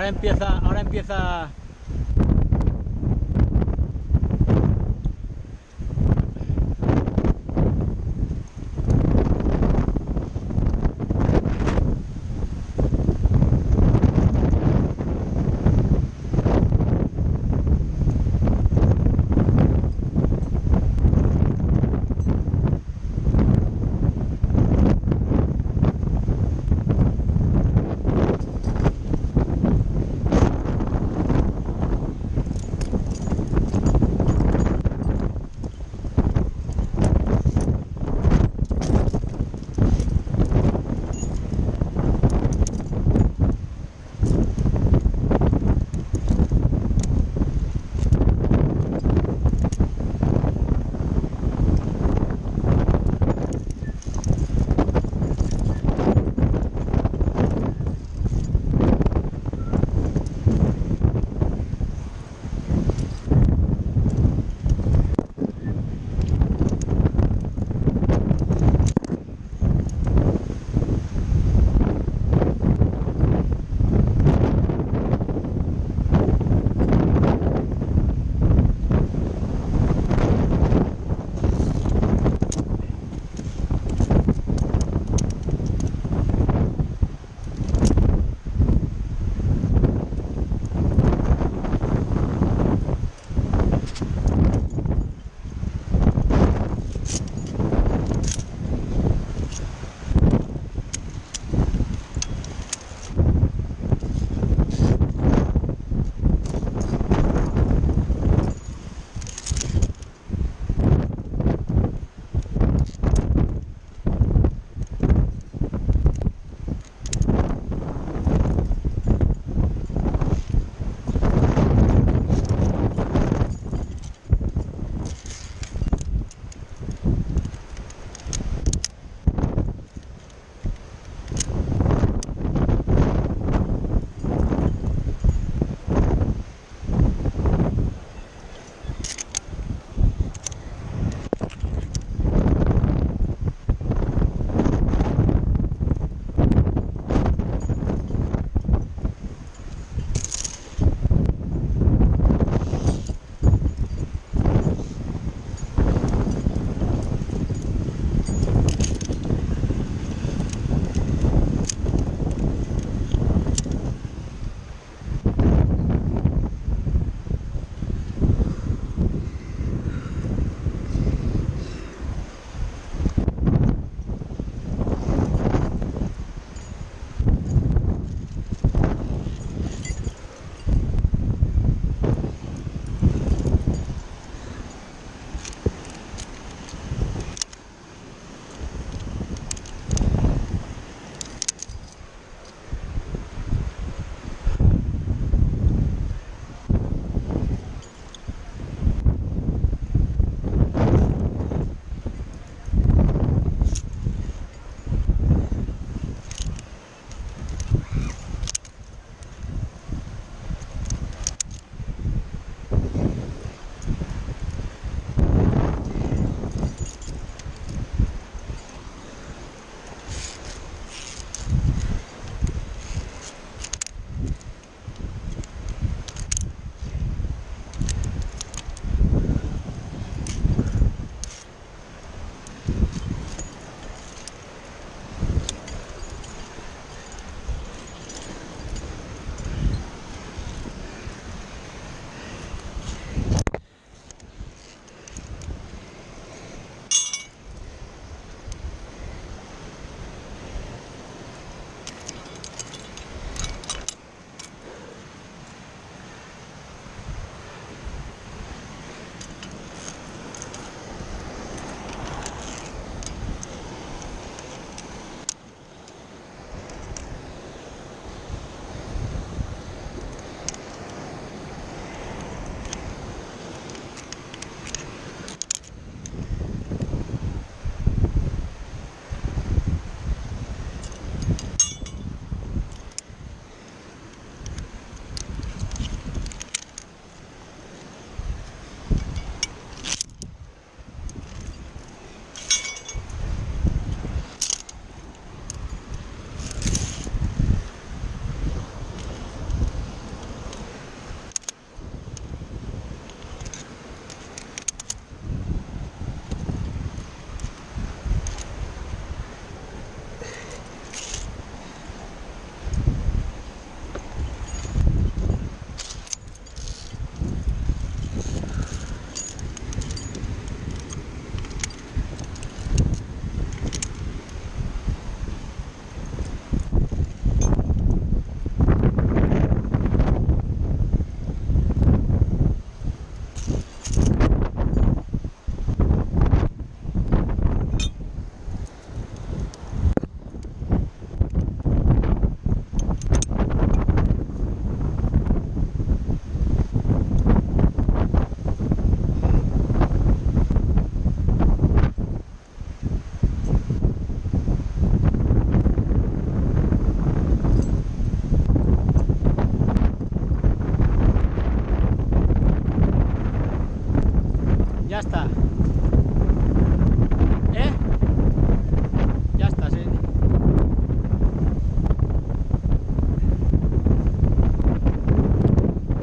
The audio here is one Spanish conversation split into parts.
ahora empieza, ahora empieza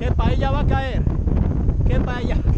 ¿Qué paella va a caer? ¿Qué paella? Sí,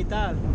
aceitável?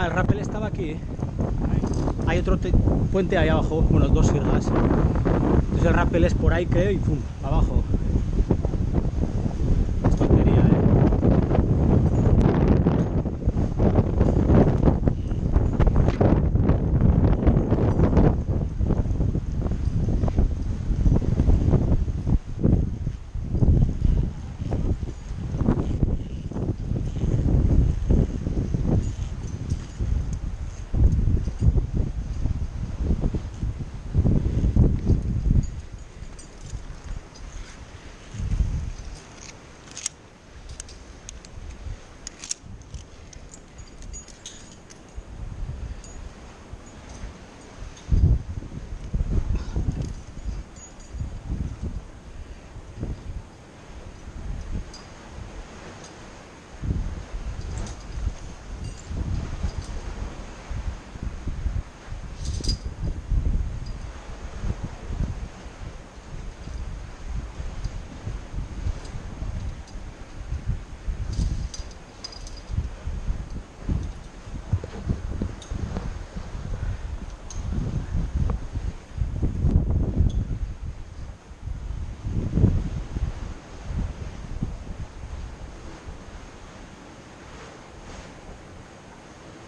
Ah, el rappel estaba aquí. ¿eh? Hay otro te- puente ahí abajo, bueno, dos sirgas. Entonces el rappel es por ahí, creo, y pum.